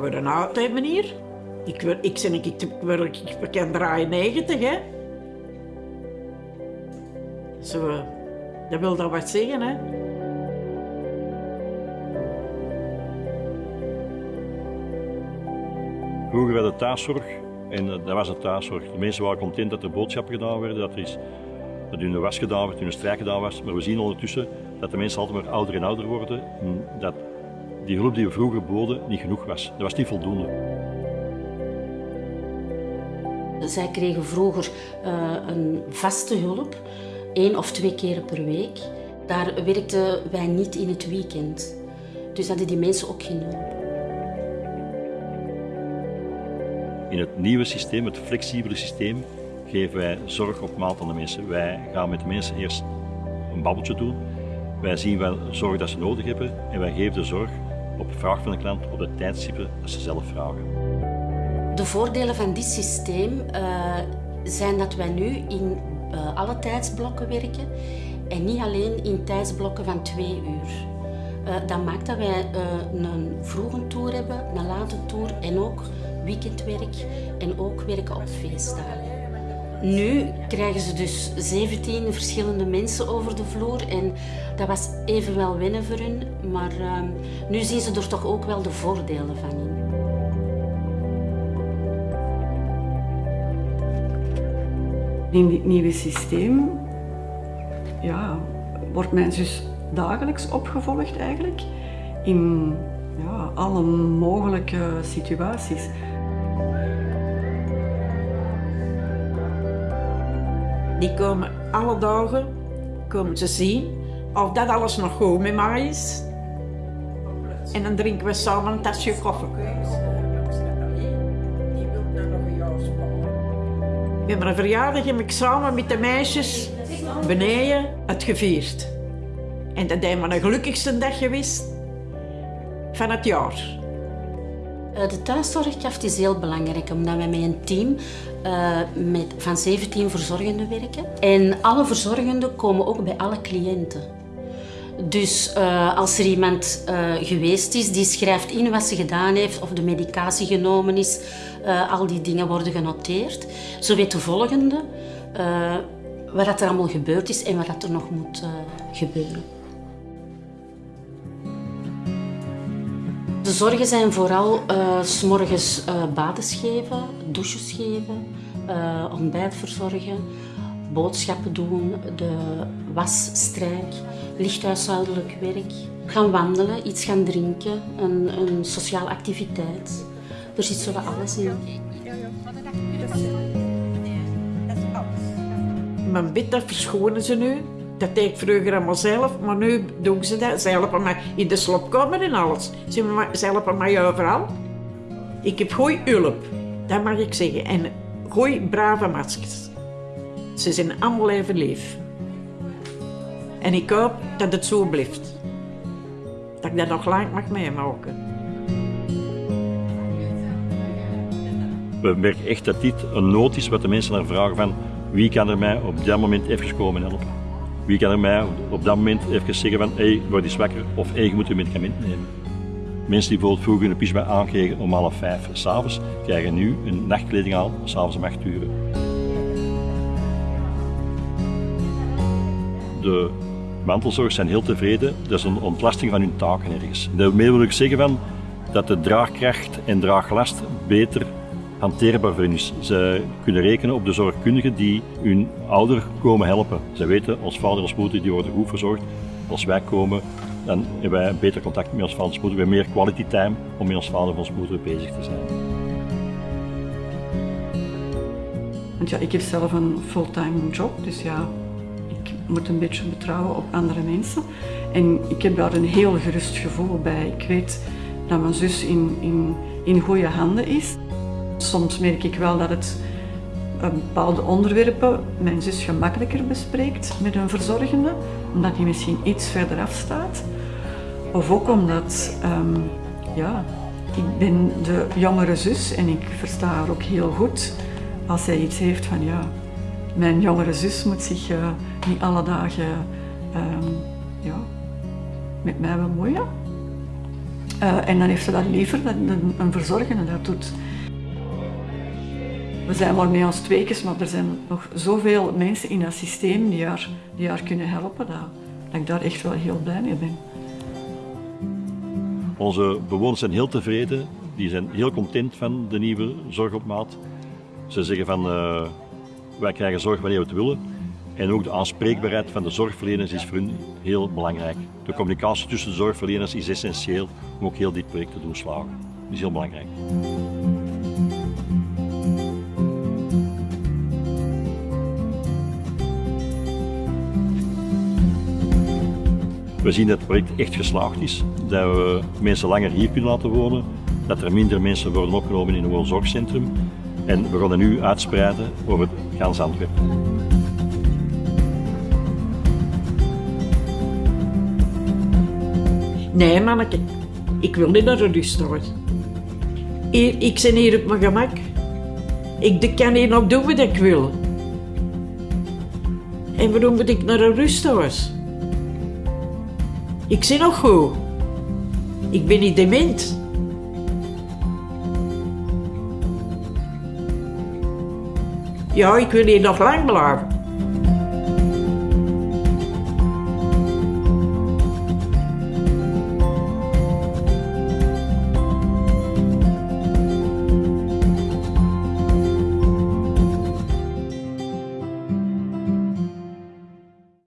We een oud hebben. Ik, wil, ik, ben, ik, ik, ik, ik kan draaien 90, hè. Zo, dat wil dat wat zeggen, hè. Vroeger werd de thuiszorg, en dat was de thuiszorg. De mensen waren content dat er boodschappen gedaan werden, dat er, is, dat hun was gedaan werd, hun strijk gedaan was. Maar we zien ondertussen dat de mensen altijd maar ouder en ouder worden. En dat die hulp die we vroeger boden niet genoeg was. Dat was niet voldoende. Zij kregen vroeger uh, een vaste hulp, één of twee keer per week. Daar werkten wij niet in het weekend. Dus hadden die mensen ook geen hulp. In het nieuwe systeem, het flexibele systeem, geven wij zorg op maat aan de mensen. Wij gaan met de mensen eerst een babbeltje doen. Wij zien wel zorg dat ze nodig hebben en wij geven de zorg op vraag van de klant op de tijdstippen dat ze zelf vragen. De voordelen van dit systeem uh, zijn dat wij nu in uh, alle tijdsblokken werken en niet alleen in tijdsblokken van twee uur. Uh, dat maakt dat wij een vroege tour hebben, een late tour en ook weekendwerk en ook werken op feestdagen. Nu krijgen ze dus 17 verschillende mensen over de vloer en dat was evenwel wennen voor hun, maar uh, nu zien ze er toch ook wel de voordelen van in. In dit nieuwe systeem ja, wordt mijn zus dagelijks opgevolgd eigenlijk in ja, alle mogelijke situaties. Die komen alle dagen komen ze zien of dat alles nog goed met mij is. En dan drinken we samen een tasje koffie. We hebben een verjaardag heb ik samen met de meisjes beneden het gevierd. En dat is mijn gelukkigste dag geweest van het jaar. Eh, de thuiszorgkracht is heel belangrijk omdat wij met een team uh, met, van 17 verzorgenden werken. En alle verzorgenden komen ook bij alle cliënten. Dus uh, als er iemand geweest is, die schrijft in wat ze gedaan heeft of de medicatie genomen is. al die dingen worden genoteerd. Zo weet de volgende wat er allemaal gebeurd is en wat er nog moet gebeuren. De zorgen zijn vooral uh, s morgens uh, badens geven, douches geven, uh, ontbijt verzorgen, boodschappen doen, de wasstrijk, lichthuishoudelijk werk, gaan wandelen, iets gaan drinken, een, een sociale activiteit. Er zit zo alles in. Mijn bed, dat verschonen ze nu. Dat deed ik vroeger allemaal zelf, maar nu doen ze dat. Ze helpen mij in de slopkamer en alles. Ze helpen mij overal. Ik heb goeie hulp, dat mag ik zeggen. En goeie brave maskers. Ze zijn allemaal even lief. En ik hoop dat het zo blijft. Dat ik dat nog lang mag meemaken. We merken echt dat dit een nood is wat de mensen naar vragen van wie kan er mij op dat moment even komen helpen. Wie kan er mij op dat moment even zeggen van hé, hey, word eens wakker of hé, je moet een medicament nemen. Mensen die bijvoorbeeld vroeger een pyjama aankregen om half vijf s'avonds, krijgen nu een nachtkleding aan s'avonds om acht uur. De mantelzorgers zijn heel tevreden. Dat is een ontlasting van hun taken ergens. Daarmee wil ik zeggen van, dat de draagkracht en draaglast beter hanteerbaar voor hen is. Ze kunnen rekenen op de zorgkundigen die hun ouder komen helpen. Ze weten, ons vader ons moeder die worden goed verzorgd. Als wij komen, dan hebben wij beter contact met ons vader en moeder. We hebben meer quality time om met ons vader en ons moeder bezig te zijn. Want ja, ik heb zelf een fulltime job, dus ja, ik moet een beetje betrouwen op andere mensen. En ik heb daar een heel gerust gevoel bij. Ik weet dat mijn zus in, in, in goede handen is. Soms merk ik wel dat het bepaalde onderwerpen mijn zus gemakkelijker bespreekt met een verzorgende, omdat hij misschien iets verder af staat. Of ook omdat, ehm, ja, ik ben de jongere zus en ik versta haar ook heel goed als zij iets heeft van, ja, mijn jongere zus moet zich uh, niet alle dagen ehm, ja, met mij bemoeien. Uh, en dan heeft ze dat liever dat een verzorgende dat doet. We zijn maar met ons tweekens, maar er zijn nog zoveel mensen in dat systeem die haar, die haar kunnen helpen, dat, ik daar echt wel heel blij mee ben. Onze bewoners zijn heel tevreden, die zijn heel content van de nieuwe zorg op maat. Ze zeggen van, uh, wij krijgen zorg wanneer we het willen. En ook de aanspreekbaarheid van de zorgverleners is voor hun heel belangrijk. De communicatie tussen de zorgverleners is essentieel om ook heel dit project te doen slagen. Dat is heel belangrijk. We zien dat het project echt geslaagd is, dat we mensen langer hier kunnen laten wonen, dat er minder mensen worden opgenomen in een woonzorgcentrum en we gaan dat nu uitspreiden over gans Antwerpen. Nee, manneke, ik wil niet naar rusthuis. Hier, ik ben hier op mijn gemak. Ik kan hier nog doen wat ik wil. En waarom moet ik naar een rusthuis? Ik zie nog goed. Ik ben niet dement. Ja, ik wil hier nog lang blijven.